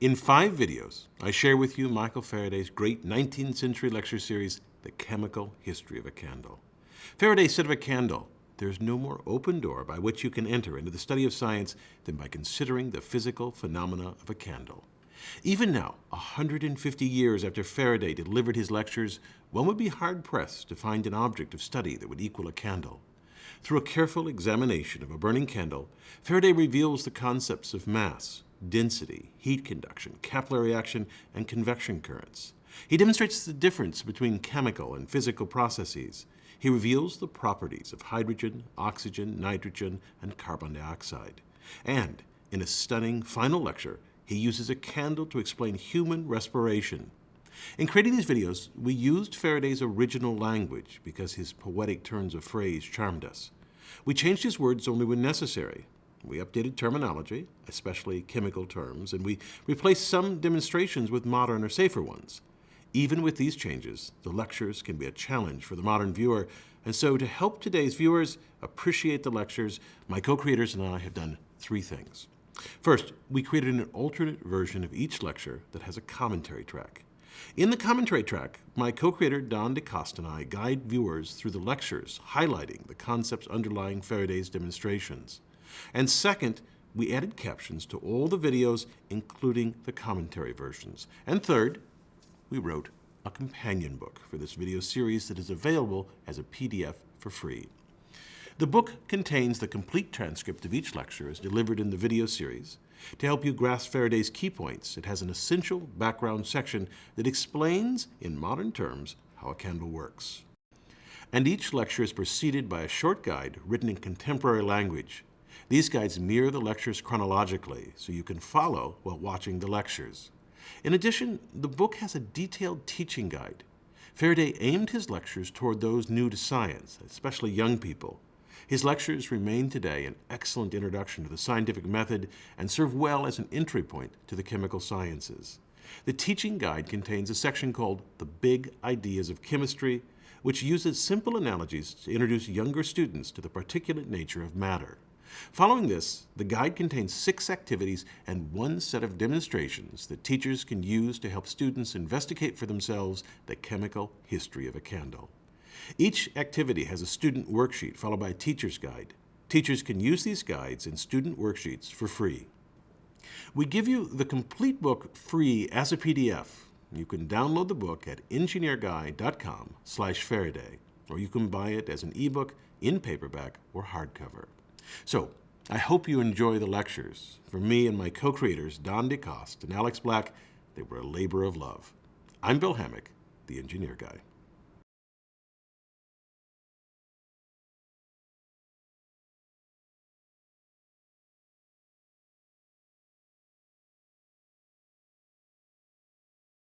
In five videos, I share with you Michael Faraday's great 19th century lecture series, The Chemical History of a Candle. Faraday said of a candle, there's no more open door by which you can enter into the study of science than by considering the physical phenomena of a candle. Even now, 150 years after Faraday delivered his lectures, one would be hard-pressed to find an object of study that would equal a candle. Through a careful examination of a burning candle, Faraday reveals the concepts of mass, density, heat conduction, capillary action, and convection currents. He demonstrates the difference between chemical and physical processes, he reveals the properties of hydrogen, oxygen, nitrogen, and carbon dioxide. And in a stunning final lecture, he uses a candle to explain human respiration. In creating these videos, we used Faraday's original language because his poetic turns of phrase charmed us. We changed his words only when necessary. We updated terminology, especially chemical terms, and we replaced some demonstrations with modern or safer ones. Even with these changes, the lectures can be a challenge for the modern viewer, and so to help today's viewers appreciate the lectures, my co-creators and I have done three things. First, we created an alternate version of each lecture that has a commentary track. In the commentary track, my co-creator Don DeCoste and I guide viewers through the lectures, highlighting the concepts underlying Faraday's demonstrations. And second, we added captions to all the videos, including the commentary versions. And third, we wrote a companion book for this video series that is available as a PDF for free. The book contains the complete transcript of each lecture as delivered in the video series. To help you grasp Faraday's key points, it has an essential background section that explains, in modern terms, how a candle works. And each lecture is preceded by a short guide written in contemporary language. These guides mirror the lectures chronologically so you can follow while watching the lectures. In addition, the book has a detailed teaching guide. Faraday aimed his lectures toward those new to science, especially young people. His lectures remain today an excellent introduction to the scientific method and serve well as an entry point to the chemical sciences. The teaching guide contains a section called The Big Ideas of Chemistry, which uses simple analogies to introduce younger students to the particulate nature of matter. Following this, the guide contains six activities and one set of demonstrations that teachers can use to help students investigate for themselves the chemical history of a candle. Each activity has a student worksheet followed by a teacher's guide. Teachers can use these guides and student worksheets for free. We give you the complete book free as a PDF. You can download the book at engineerguy.com slash Faraday, or you can buy it as an ebook, in paperback, or hardcover. So, I hope you enjoy the lectures. For me and my co-creators, Don DeCoste and Alex Black, they were a labor of love. I'm Bill Hammack, the Engineer Guy.